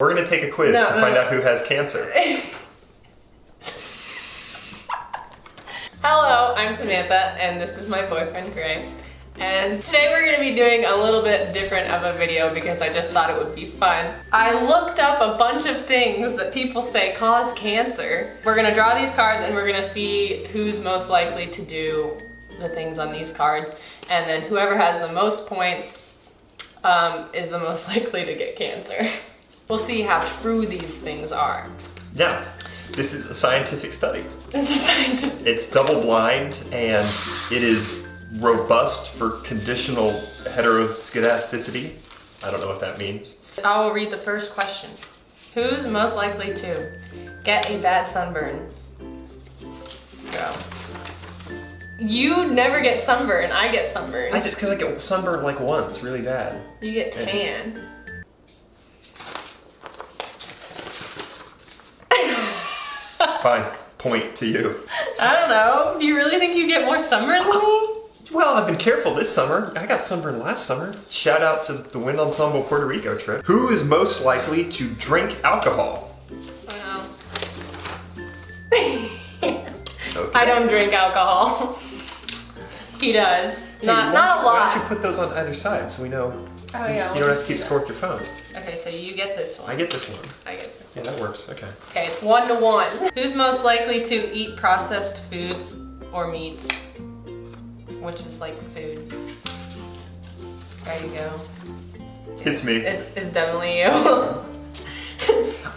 We're gonna take a quiz No, to no, find no. out who has cancer. Hello, I'm Samantha, and this is my boyfriend, Gray. And today we're gonna be doing a little bit different of a video because I just thought it would be fun. I looked up a bunch of things that people say cause cancer. We're gonna draw these cards and we're gonna see who's most likely to do the things on these cards. And then whoever has the most points um, is the most likely to get cancer. We'll see how true these things are. Yeah, this is a scientific study. This is scientific. It's double blind and it is robust for conditional heteroscedasticity. I don't know what that means. I will read the first question. Who's most likely to get a bad sunburn? Go. You never get sunburn. I get sunburn. I just because I get sunburned like once, really bad. you get tan. Fine, point to you. I don't know. Do you really think you get more sunburn than me? Well, I've been careful this summer. I got sunburned last summer. Shout out to the Wind Ensemble Puerto Rico trip. Who is most likely to drink alcohol? Okay. I don't drink alcohol. he does. Hey, not why not a you- Why don't you put those on either side so we know Oh yeah. you don't have to keep score with your phone? Okay, so you get this one. I get this one. I get this one. Yeah, that works. Okay. Okay, it's one to one. Who's most likely to eat processed foods or meats? Which is like food. There you go. It's me. It's, it's definitely you.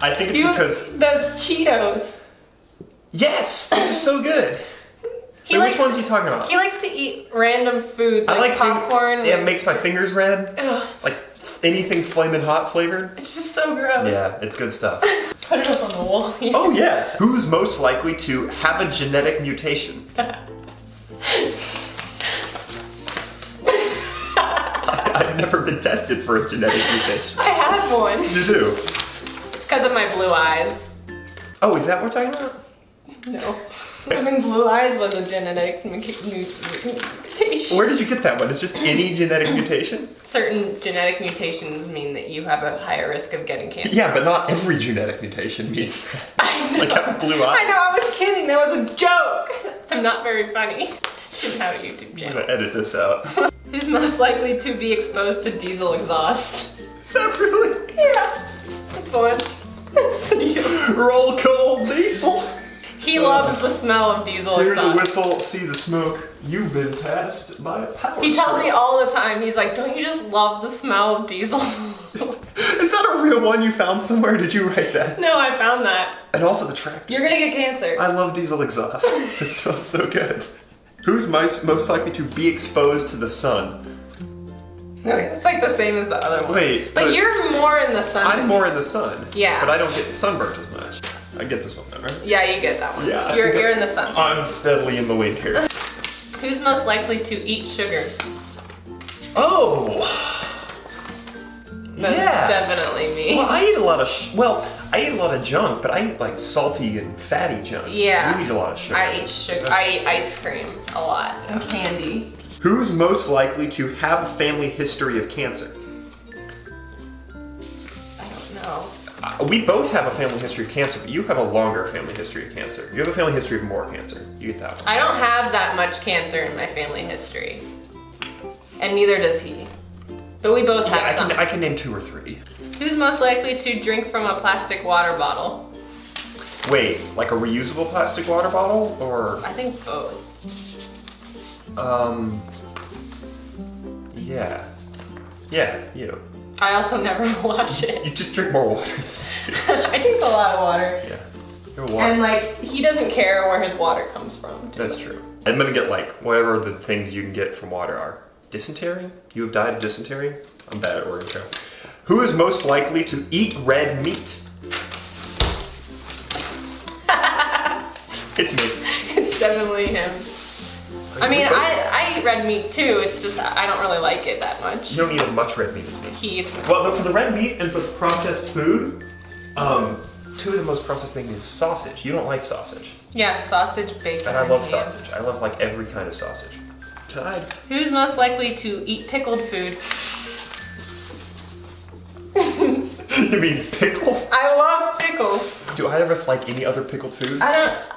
I think it's you because those Cheetos. yes, these are so good. He Wait, likes which ones are you talking about? He likes to eat random food like, I like thing- popcorn. Yeah, it makes my fingers red. Ugh, Like anything flaming hot flavored. it's just so gross. Yeah, it's good stuff. Put it up on the wall. Oh yeah. Who's most likely to have a genetic mutation? I've never been tested for a genetic mutation. I have one. You do? It's because of my blue eyes. Oh, is that what we're talking about? No. Having blue eyes was a genetic mu- mu- mutation. Where did you get that one? It's just any genetic mm. mutation? Certain genetic mutations mean that you have a higher risk of getting cancer. Yeah, but not every genetic mutation means that. I know. Like having blue eyes. I know, I was kidding. That was a joke. I'm not very funny. Shouldn't have a YouTube channel. I'm gonna edit this out. Who's most likely to be exposed to diesel exhaust? Is that really? Yeah, it's fun. It's you. Roll cold diesel. He loves the smell of diesel Hear the whistle, see the smoke. You've been passed by a power He tells stroke. me all the time, he's like, don't you just love the smell of diesel? Is that a real one you found somewhere? Did you write that? no, I found that. And also the tractor. You're gonna get cancer. I love diesel exhaust. it smells so good. Who's most, most likely to be exposed to the sun? Okay, it's like the same as the other one. Wait, But but- you're more in the sun. I'm more in the sun. Yeah. But I don't get sunburnt as much. I get this one though, right? Yeah, you get that one. Yeah. You're, you're in the sun. I'm steadily in the lead here. Who's most likely to eat sugar? Oh! That's Yeah. definitely me. Well, I eat a lot of sh- well, I eat a lot of junk, but I eat like salty and fatty junk. Yeah. You eat a lot of sugar. I eat sugar. I eat ice cream a lot and candy. Who's most likely to have a family history of cancer? I don't know. Uh, we both have a family history of cancer, but you have a longer family history of cancer. You have a family history of more cancer. You get that one. I don't have that much cancer in my family history, and neither does he. But we both Yeah, have I some. can, I can name two or three. Who's most likely to drink from a plastic water bottle? Wait, like a reusable plastic water bottle, or I think both. um, yeah, yeah, you. I also never wash it. You just drink more water. I drink a lot of water. yeah. And like, he doesn't care where his water comes from. too. That's true. I'm gonna get like whatever the things you can get from water are. Dysentery? You have died of dysentery? I'm bad at word intro. Who is most likely to eat red meat? it's me. It's definitely him. I mean, I, I eat red meat too, it's just I don't really like it that much. You don't eat as much red meat as me. He eats Well, for the red meat and for the processed food, um, two of the most processed things is sausage. You don't like sausage. Yeah, sausage, bacon. And I love sausage. I love like every kind of sausage. Tied. Who's most likely to eat pickled food? You you mean pickles? I love pickles. Do either of us like any other pickled food? I don't.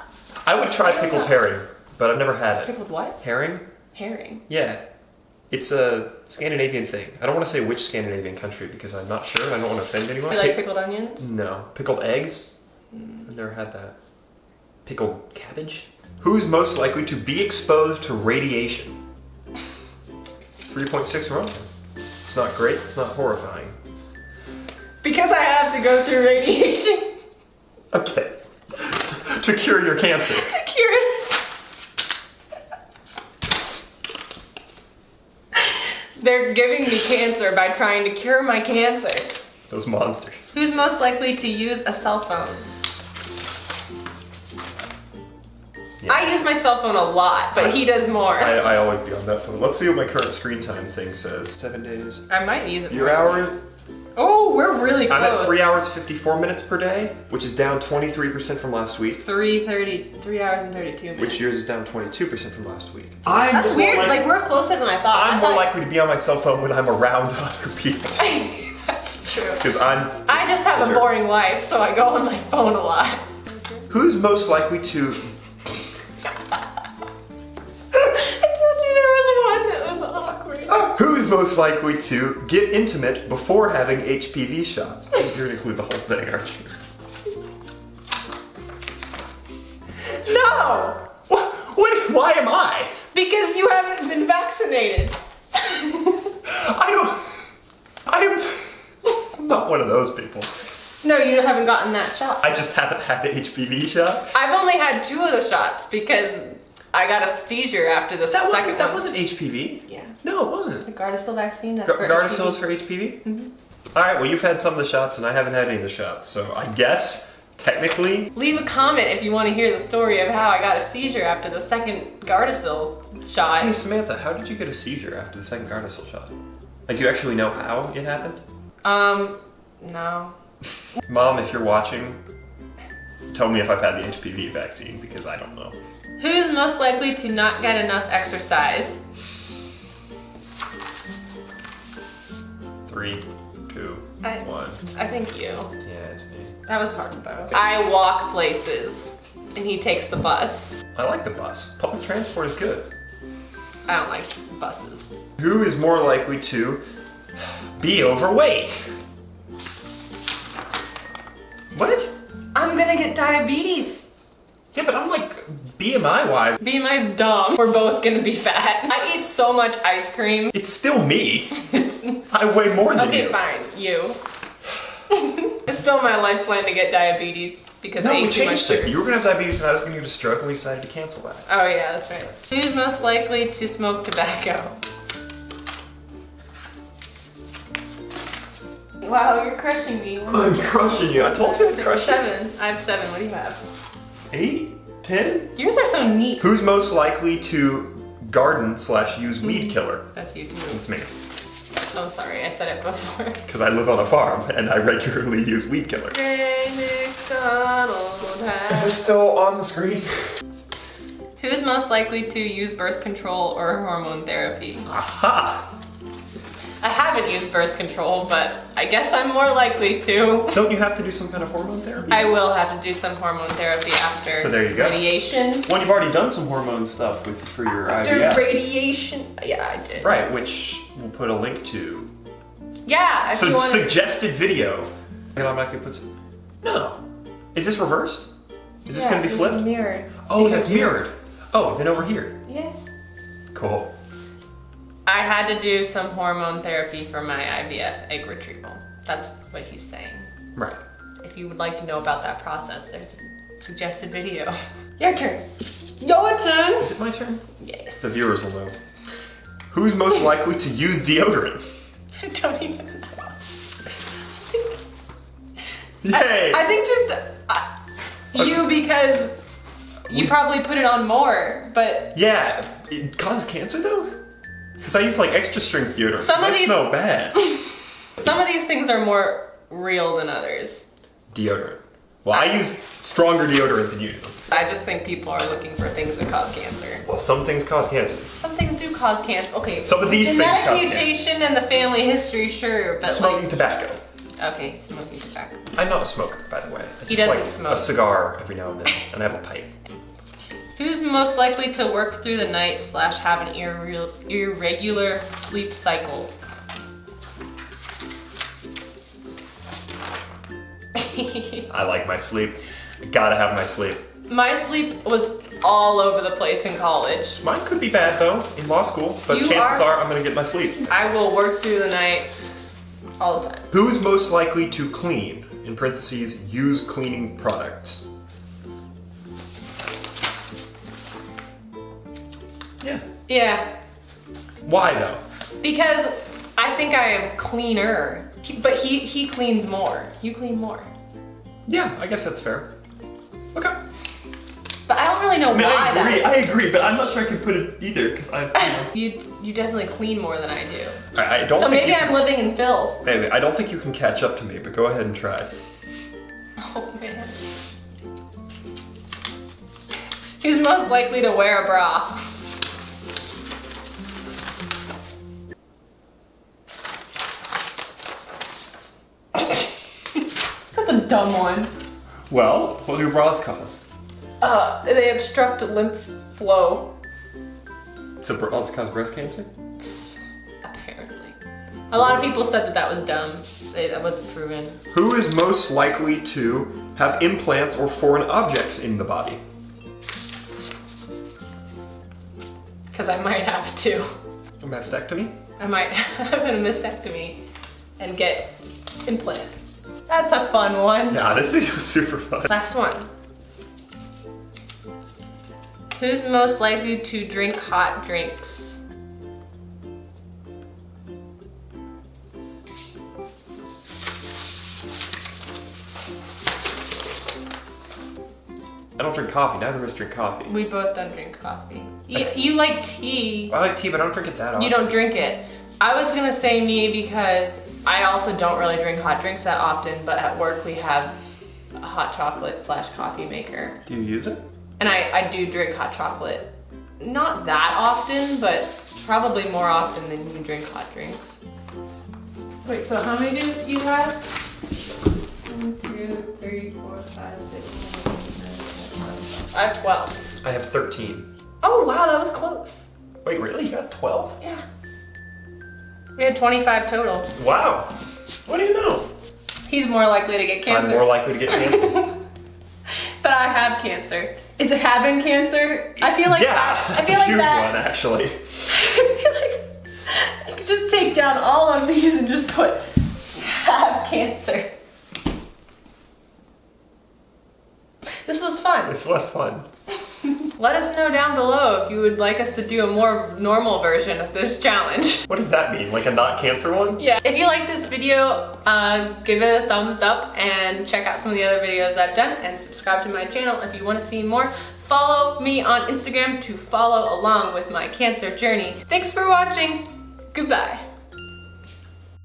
I would try pickled herring, but I've never had it. Pickled what? Herring? Herring. Yeah. It's a Scandinavian thing. I don't want to say which Scandinavian country because I'm not sure I don't want to offend anyone. You like Pick- pickled onions? no. Pickled eggs? Hmm. I've never had that. Pickled cabbage? Who's most likely to be exposed to radiation? 3.6 roentgen. It's not great, it's not horrifying. Because I have to go through radiation Okay. to cure your cancer. to cure it. They're giving me cancer by trying to cure my cancer. Those monsters. Who's most likely to use a cell phone? Yeah. I use my cell phone a lot, but he does more. I, I, I always be on that phone. Let's see what my current screen time thing says. Seven days. I might use it. Your more. hour? Oh, we're really close. I'm at 3 hours 54 minutes per day, which is down 23% from last week. 3:30, 3 hours and 32 minutes. Which yours is down 22% from last week. I'm That's weird. like- Like, we're closer than I thought. I'm I more thought- likely to be on my cell phone when I'm around other people. That's true. Because I'm. I just have a boring life, so I go on my phone a lot. Who's most likely to. Awkward. Who's most likely to get intimate before having HPV shots? You're gonna include the whole thing, aren't you? No! What? what why am I? Because you haven't been vaccinated. I don't. I'm. I'm not one of those people. No, you haven't gotten that shot. I just haven't had the HPV shot. I've only had two of the shots because I got a seizure after the That second wasn't, that one. wasn't HPV. Yeah. No, it wasn't. The Gardasil vaccine. That's Gar- for Gardasil HPV. is for HPV? All right, well, you've had some of the shots, and I haven't had any of the shots. So I guess, technically, Leave a comment if you want to hear the story of how I got a seizure after the second Gardasil shot. Hey. Samantha, how did you get a seizure after the second Gardasil shot? Like, do you actually know how it happened? Um, no. Mom, if you're watching, tell me if I've had the HPV vaccine because I don't know. Who's most likely to not get enough exercise? Three, two, I- one. I think you. Yeah, it's me. That was hard though. I walk places and he takes the bus. I like the bus. Public transport is good. I don't like buses. Who is more likely to be overweight? What? I'm gonna get diabetes. Yeah, but I'm like BMI wise, BMI's dumb. We're both gonna be fat. I eat so much ice cream. it's still me. I weigh more than Okay, you. fine. You. it's still my life plan to get diabetes because I No, we eat too much changed it. sugar. You were gonna have diabetes and I was gonna get a stroke and we decided to cancel that. Oh yeah, that's right. Who's most likely to smoke tobacco? Wow, you're crushing me. I'm crushing you. I told you I'd crush you. Seven. I have seven. What do you have? Eight? Ten? Yours are so neat. Who's most likely to garden slash use weed hmm. killer? That's you too. It's me. Oh, sorry, I said it before. Because I live on a farm and I regularly use weed killer. Ray McDonald has- still on the screen? Who's most likely to use birth control or hormone therapy? Aha! I haven't used birth control, but I guess I'm more likely to. Don't you have to do some kind of hormone therapy? I will have to do some hormone therapy after So there you go. radiation. Well, you've already done some hormone stuff with for your After IVF. radiation. Yeah, I did. Right, which we'll put a link to. Yeah, if So want to. suggested video. And I'm actually put some. No. Is this reversed? Is this gonna be flipped? mirrored. oh, Because that's mirrored. Oh, then over here. Yes. Cool. I had to do some hormone therapy for my IVF egg retrieval. That's what he's saying. Right. If you would like to know about that process, there's a suggested video. Your turn. Your turn. Is it my turn? Yes. The viewers will know. Who's most likely to use deodorant? I don't even know. Yay! I think just uh, you because you probably put it on more, but yeah, it causes cancer though? Because I use like extra strength deodorant. Some of I these- smell bad. some of these things are more real than others. deodorant. Well, I use stronger deodorant than you do. I just think people are looking for things that cause cancer. Well, some things cause cancer. Some things do cause cancer. Okay. Some of these things cause cancer. mutation and the family history, sure, but Smoking like tobacco. Okay, smoking tobacco. I'm not a smoker, by the way. I He just doesn't like smoke. A cigar every now and then, and I have a pipe. Who's most likely to work through the night slash have an irre- irregular sleep cycle? I like my sleep. Gotta have my sleep. My sleep was all over the place in college. Mine could be bad though in law school, but You chances are- are I'm gonna get my sleep. I will work through the night all the time. Who's most likely to clean? In parentheses, use cleaning products. Yeah. Why though? because I think I am cleaner, but he he cleans more. You clean more, Yeah, I guess that's fair. Okay. but I don't really know I mean, why I agree. that. I agree, but I'm not sure I can put it either because I. You know, You you definitely clean more than I do. I, I don't. So maybe I'm can- living in filth. Maybe I don't think you can catch up to me, but go ahead and try. Oh man. Who's most likely to wear a bra? That's a dumb one. Well, what do bras cause? Uh, they obstruct lymph flow, So bras cause breast cancer? apparently. A lot of people said that that was dumb. They- That wasn't proven. Who is most likely to have implants or foreign objects in the body? Because I might have to. A mastectomy? I might have a mastectomy and get implants. That's a fun one. Yeah, this video is super fun. Last one. Who's most likely to drink hot drinks? I don't drink coffee. Neither of us drink coffee. We both don't drink coffee. You, you like tea. I like tea, but I don't drink it that often. You don't drink it. I was gonna say me because I also don't really drink hot drinks that often, but at work we have a hot chocolate slash coffee maker. Do you use it? And I, I do drink hot chocolate. Not that often, but probably more often than you drink hot drinks. Wait, so how many do you have? One, two, three, four, five, six, seven, eight, nine, ten, eleven. I have 12. I have 13. Oh wow, that was close. Wait, really? You got 12? Yeah. We had 25 total. Wow. What do you know? He's more likely to get cancer. I'm more likely to get cancer. but I have cancer. Is it having cancer? I feel like yeah, that. I feel a like huge that. one actually. I feel like I could just take down all of these and just put have cancer. This was fun. This was fun. Let us know down below if you would like us to do a more normal version of this challenge. What does that mean? Like a not cancer one? Yeah. If you like this video, uh, give it a thumbs up and check out some of the other videos I've done and subscribe to my channel if you want to see more. Follow me on Instagram to follow along with my cancer journey. Thanks for watching. Goodbye.